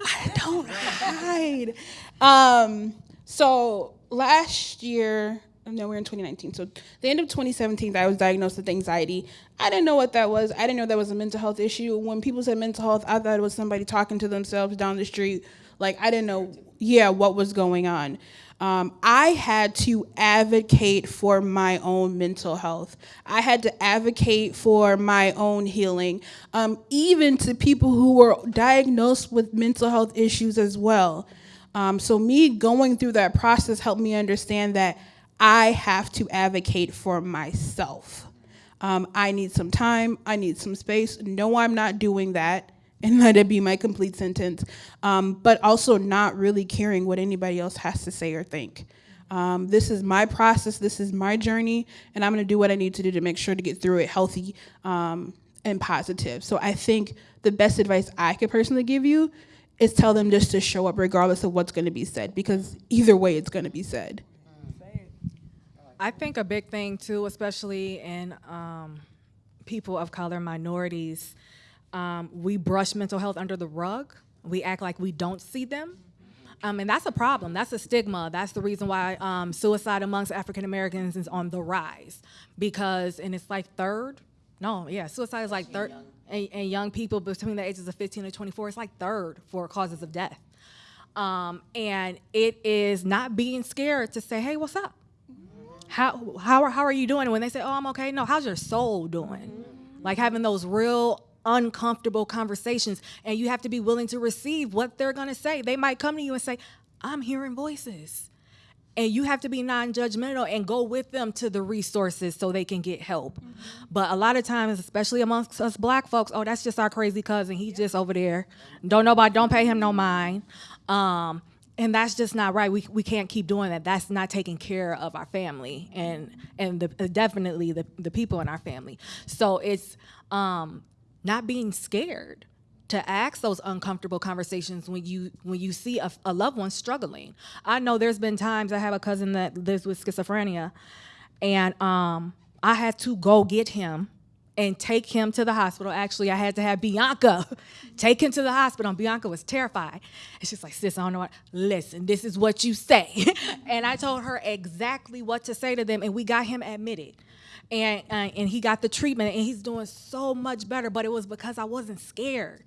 I don't hide. Um, so last year, no, we're in 2019. So the end of 2017, I was diagnosed with anxiety. I didn't know what that was. I didn't know that was a mental health issue. When people said mental health, I thought it was somebody talking to themselves down the street. Like I didn't know, yeah, what was going on. Um, I had to advocate for my own mental health. I had to advocate for my own healing, um, even to people who were diagnosed with mental health issues as well. Um, so, me going through that process helped me understand that I have to advocate for myself. Um, I need some time, I need some space. No, I'm not doing that and let it be my complete sentence, um, but also not really caring what anybody else has to say or think. Um, this is my process, this is my journey, and I'm gonna do what I need to do to make sure to get through it healthy um, and positive. So I think the best advice I could personally give you is tell them just to show up regardless of what's gonna be said, because either way it's gonna be said. I think a big thing too, especially in um, people of color, minorities, um, we brush mental health under the rug. We act like we don't see them. Um, and that's a problem. That's a stigma. That's the reason why um, suicide amongst African Americans is on the rise. Because, and it's like third, no, yeah, suicide is like third, and, and young people between the ages of 15 and 24, it's like third for causes of death. Um, and it is not being scared to say, hey, what's up? How, how, are, how are you doing? And when they say, oh, I'm okay, no, how's your soul doing? Like having those real uncomfortable conversations, and you have to be willing to receive what they're gonna say. They might come to you and say, I'm hearing voices. And you have to be non judgmental and go with them to the resources so they can get help. But a lot of times, especially amongst us black folks, oh, that's just our crazy cousin. He's just over there. Don't nobody, don't pay him no mind. Um, and that's just not right. We, we can't keep doing that. That's not taking care of our family and and the, definitely the, the people in our family. So it's um, not being scared to ask those uncomfortable conversations when you when you see a, a, loved one struggling. I know there's been times I have a cousin that lives with schizophrenia, and um, I had to go get him and take him to the hospital. Actually, I had to have Bianca take him to the hospital. And Bianca was terrified. And she's like, sis, I don't know what. Listen, this is what you say. and I told her exactly what to say to them, and we got him admitted and uh, and he got the treatment and he's doing so much better but it was because i wasn't scared.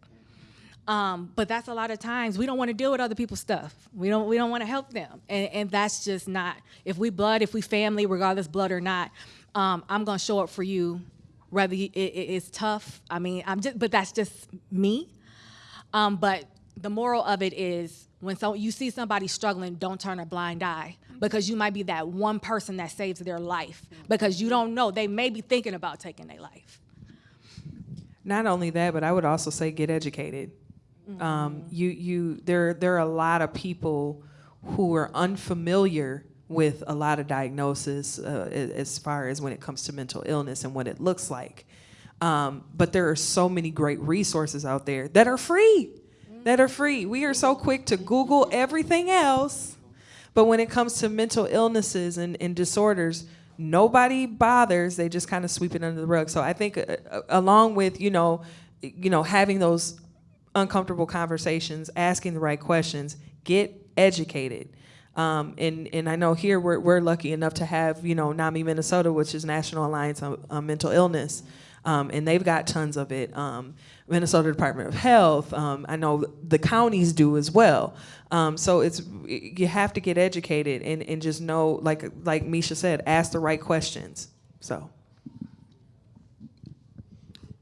Um, but that's a lot of times we don't want to deal with other people's stuff. We don't we don't want to help them and, and that's just not if we blood if we family regardless blood or not um, i'm going to show up for you whether it, it, it's tough i mean i'm just but that's just me. Um, but the moral of it is when so, you see somebody struggling don't turn a blind eye because you might be that one person that saves their life because you don't know. They may be thinking about taking their life. Not only that but i would also say get educated. Mm-hmm. um, you you there there are a lot of people who are unfamiliar with a lot of diagnosis uh, as far as when it comes to mental illness and what it looks like. Um, but there are so many great resources out there that are free that are free we are so quick to google everything else but when it comes to mental illnesses and, and disorders, nobody bothers. They just kind of sweep it under the rug. So I think, uh, uh, along with you know, you know, having those uncomfortable conversations, asking the right questions, get educated. Um, and and I know here we're we're lucky enough to have you know NAMI Minnesota, which is National Alliance on, on Mental Illness, um, and they've got tons of it. Um, Minnesota Department of Health. Um, I know the counties do as well. Um, so it's you have to get educated and, and just know, like like Misha said, ask the right questions. So.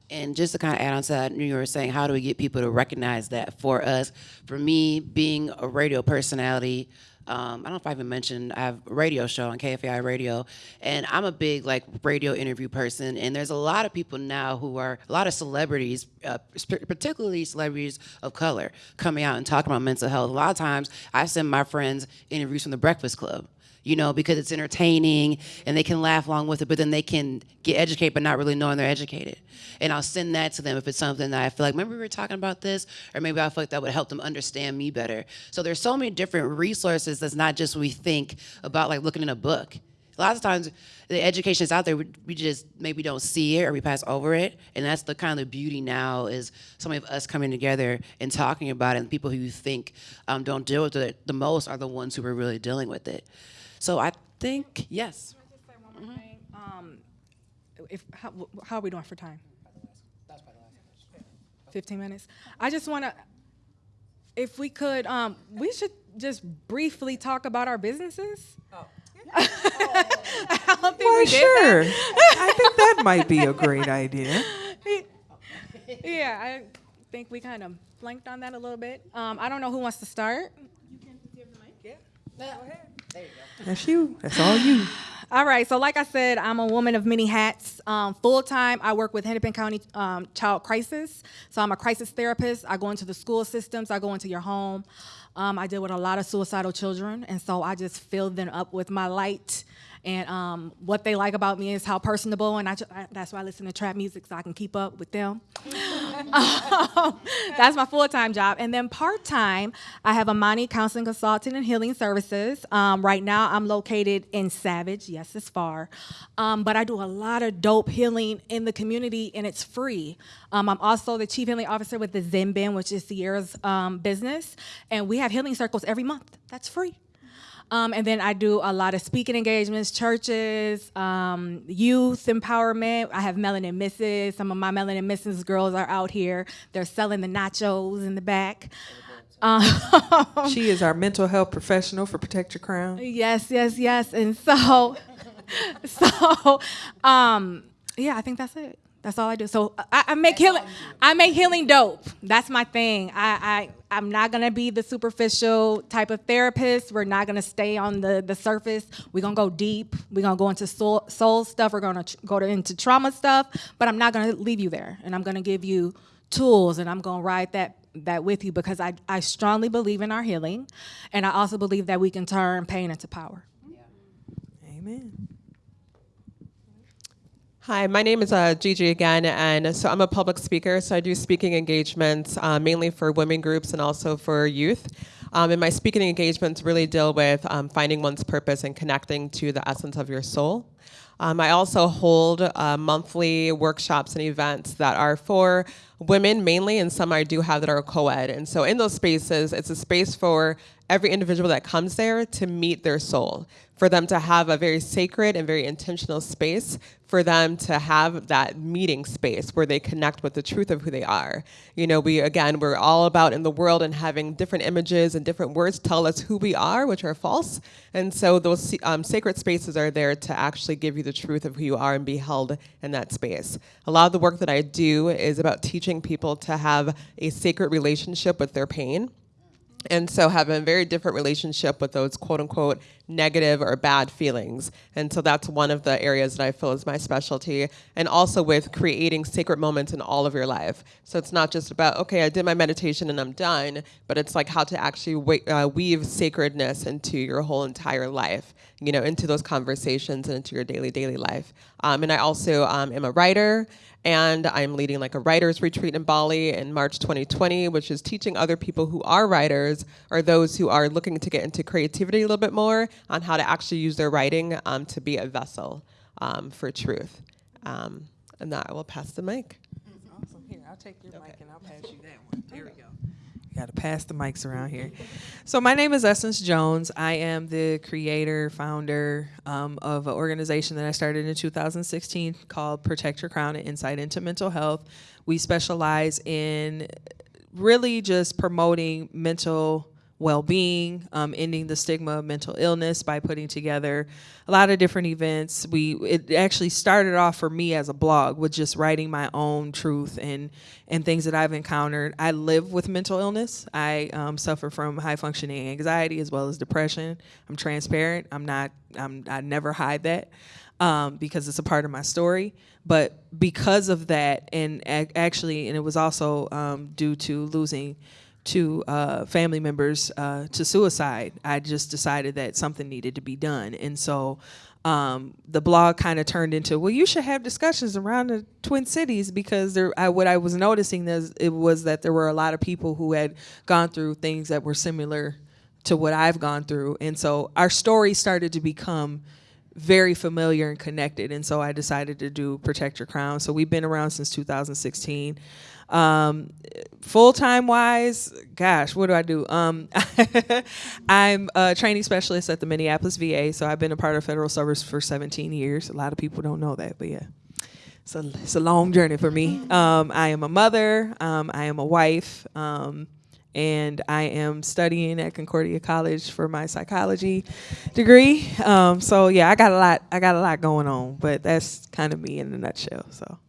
And just to kind of add on to that, you were saying, how do we get people to recognize that for us? For me, being a radio personality, um, I don't know if I even mentioned I have a radio show on KFAI Radio, and I'm a big like radio interview person. And there's a lot of people now who are a lot of celebrities, uh, particularly celebrities of color, coming out and talking about mental health. A lot of times, I send my friends interviews from the Breakfast Club you know, because it's entertaining and they can laugh along with it, but then they can get educated but not really knowing they're educated. And I'll send that to them if it's something that I feel like, remember we were talking about this? Or maybe I feel like that would help them understand me better. So there's so many different resources that's not just we think about like looking in a book. A lot of times the education is out there, we, just maybe don't see it or we pass over it. And that's the kind of beauty now is some of us coming together and talking about it. And people who you think um, don't deal with it the most are the ones who are really dealing with it. So I think, yes. Um, if, how, how are we doing for time? 15 minutes. I just want to, if we could, um, we should just briefly talk about our businesses. I don't think Why, we did sure. that. I think that might be a great idea. Yeah, I think we kind of blanked on that a little bit. Um, I don't know who wants to start. That's you. That's all you. All right, so like I said, I'm a woman of many hats. Um, Full time, I work with Hennepin County um, Child Crisis. So I'm a crisis therapist. I go into the school systems, I go into your home. Um, I deal with a lot of suicidal children, and so I just fill them up with my light. And um, what they like about me is how personable, and I, I- that's why I listen to trap music so I can keep up with them. Um, that's my full time job. And then part time, I have Amani Counseling Consulting and Healing Services. Um, right now, I'm located in Savage. Yes, it's far. Um, but I do a lot of dope healing in the community, and it's free. Um, I'm also the Chief Healing Officer with the Zen Bin, which is Sierra's um, business. And we have healing circles every month. That's free. Um, and then I do a lot of speaking engagements, churches, um, youth empowerment. I have Melanin Misses. Some of my Melanin Misses girls are out here. They're selling the nachos in the back. Um, She is our mental health professional for Protect Your Crown. yes, yes, yes. And so, so, um, yeah, I think that's it. That's all I do. So I, I make healing. I make healing dope. That's my thing. I, I I'm not gonna be the superficial type of therapist. We're not gonna stay on the the surface. We're gonna go deep. We're gonna go into soul, soul stuff. We're gonna tr- go to, into trauma stuff. But I'm not gonna leave you there. And I'm gonna give you tools, and I'm gonna ride that that with you because I I strongly believe in our healing, and I also believe that we can turn pain into power. Yeah. Amen. Hi, my name is uh, Gigi again, and so I'm a public speaker. So I do speaking engagements uh, mainly for women groups and also for youth. Um, and my speaking engagements really deal with um, finding one's purpose and connecting to the essence of your soul. Um, I also hold uh, monthly workshops and events that are for women mainly, and some I do have that are co ed. And so in those spaces, it's a space for every individual that comes there to meet their soul, for them to have a very sacred and very intentional space, for them to have that meeting space where they connect with the truth of who they are. You know, we, again, we're all about in the world and having different images and different words tell us who we are, which are false. And so those um, sacred spaces are there to actually give you the truth of who you are and be held in that space. A lot of the work that I do is about teaching people to have a sacred relationship with their pain and so have a very different relationship with those quote unquote negative or bad feelings. And so that's one of the areas that i feel is my specialty. And also with creating sacred moments in all of your life. So it's not just about okay i did my meditation and i'm done but it's like how to actually uh, weave sacredness into your whole entire life you know into those conversations and into your daily daily life. Um, and i also um, am a writer and I'm leading like a writers retreat in Bali in March 2020, which is teaching other people who are writers or those who are looking to get into creativity a little bit more on how to actually use their writing um, to be a vessel um, for truth. Um, and that I will pass the mic. Awesome. Here, I'll take your mic and I'll pass you that one. There we go. You got to pass the mics around here. So my name is Essence Jones. I am the creator, founder um, of an organization that I started in 2016 called Protect Your Crown and Insight into Mental Health. We specialize in really just promoting mental well-being, um, ending the stigma of mental illness by putting together a lot of different events. We it actually started off for me as a blog with just writing my own truth and and things that I've encountered. I live with mental illness. I um, suffer from high functioning anxiety as well as depression. I'm transparent. I'm not. I'm. I never hide that um, because it's a part of my story. But because of that, and ac- actually, and it was also um, due to losing two uh, family members uh, to suicide, I just decided that something needed to be done. And so um, the blog kind of turned into, well, you should have discussions around the Twin Cities because there, I, what I was noticing is it was that there were a lot of people who had gone through things that were similar to what I've gone through. And so our story started to become very familiar and connected. And so I decided to do Protect Your Crown. So we've been around since 2016. Um, Full time wise, gosh, what do I do? Um, I'm a training specialist at the Minneapolis VA. So I've been a part of federal service for 17 years. A lot of people don't know that, but yeah. It's a, it's a long journey for me. Um, I am a mother, um, I am a wife. And I am studying at Concordia College for my psychology degree. Um, so yeah, I got a lot. I got a lot going on, but that's kind of me in a nutshell. So.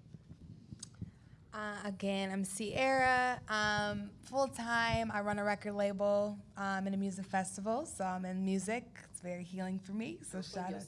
Uh, again, I'm Sierra. Um, Full time, I run a record label um, and a music festival, so I'm in music. It's very healing for me. So shout out.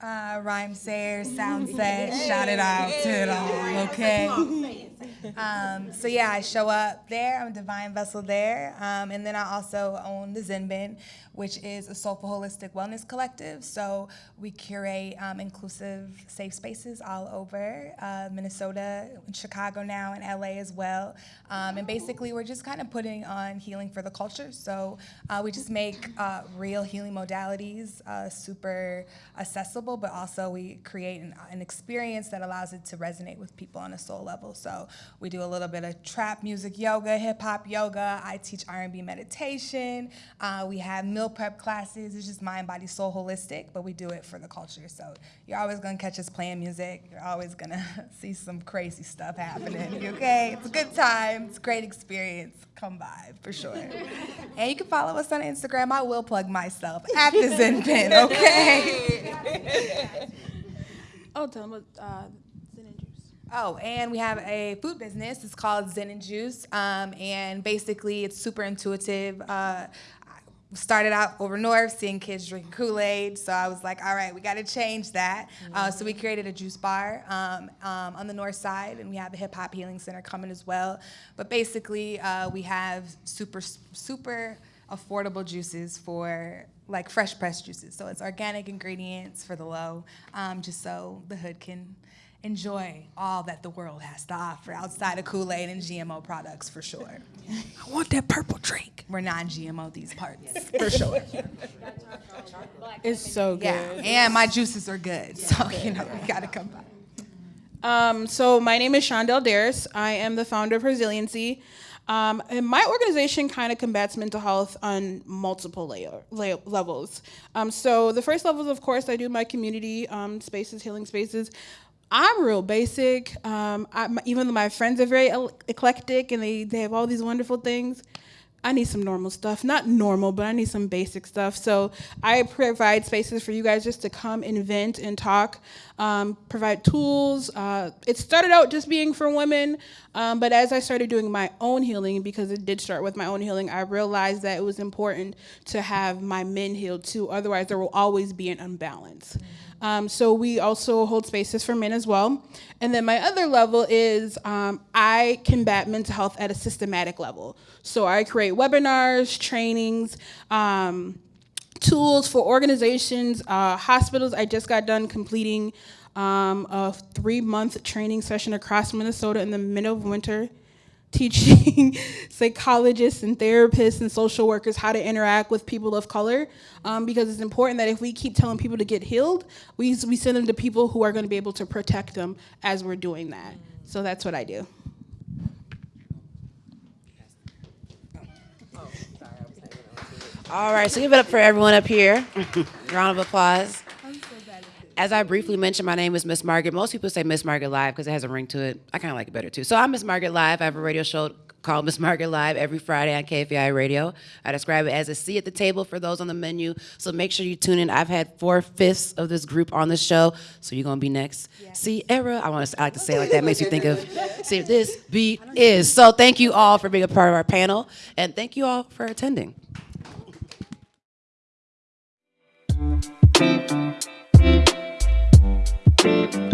Uh, Rhymesayers, Soundset, shout it out to it all, okay? Um, so yeah, I show up there. I'm a divine vessel there, um, and then I also own the Zen Bin, which is a soulful holistic wellness collective. So we curate um, inclusive, safe spaces all over uh, Minnesota, Chicago now, and LA as well. Um, and basically, we're just kind of putting on healing for the culture. So uh, we just make uh, real healing modalities uh, super accessible, but also we create an, an experience that allows it to resonate with people on a soul level. So we do a little bit of trap music yoga, hip hop yoga. I teach R&B meditation. Uh, we have meal prep classes. It's just mind, body, soul, holistic, but we do it for the culture. So you're always gonna catch us playing music. You're always gonna see some crazy stuff happening. Okay? It's a good time. It's a great experience. Come by for sure. And you can follow us on Instagram. I will plug myself at the Zen Bin. Okay. Oh, tell them about uh, Zen and Juice. Oh, and we have a food business. It's called Zen and Juice, um, and basically it's super intuitive. Uh, started out over north, seeing kids drink Kool Aid, so I was like, all right, we got to change that. Uh, so we created a juice bar um, um, on the north side, and we have a hip hop healing center coming as well. But basically, uh, we have super super affordable juices for like fresh pressed juices. So it's organic ingredients for the low, um, just so the hood can enjoy all that the world has to offer outside of Kool-Aid and GMO products for sure. I want that purple drink. We're non-GMO these parts for sure. It's so good. Yeah, and my juices are good, so you know you gotta come by. Um, so my name is Shondell Daris. I am the founder of Resiliency. Um, and my organization kind of combats mental health on multiple layer, la- levels. Um, so the first level is, of course, I do my community um, spaces, healing spaces. I'm real basic. Um, I, even though my friends are very eclectic and they, they have all these wonderful things, I need some normal stuff. Not normal, but I need some basic stuff. So I provide spaces for you guys just to come and vent and talk, um, provide tools. Uh, it started out just being for women, um, but as I started doing my own healing, because it did start with my own healing, I realized that it was important to have my men healed too. Otherwise, there will always be an imbalance. Um, so we also hold spaces for men as well. And then my other level is um, I combat mental health at a systematic level. So I create webinars, trainings, um, tools for organizations, uh, hospitals. I just got done completing um, a three-month training session across Minnesota in the middle of winter teaching psychologists and therapists and social workers how to interact with people of color um, because it's important that if we keep telling people to get healed, we, we send them to people who are going to be able to protect them as we're doing that. So that's what I do. All right, so give it up for everyone up here. Round of applause. As I briefly mentioned, my name is Miss Margaret. Most people say Miss Margaret Live because it has a ring to it. I kind of like it better too. So I'm Miss Margaret Live. I have a radio show called Miss Margaret Live every Friday on KFAI Radio. I describe it as a seat at the table for those on the menu. So make sure you tune in. I've had four fifths of this group on the show, so you're gonna be next. Sierra, I want to I like to say it like that. Makes you think of see if this beat is. So thank you all for being a part of our panel, and thank you all for attending. Thank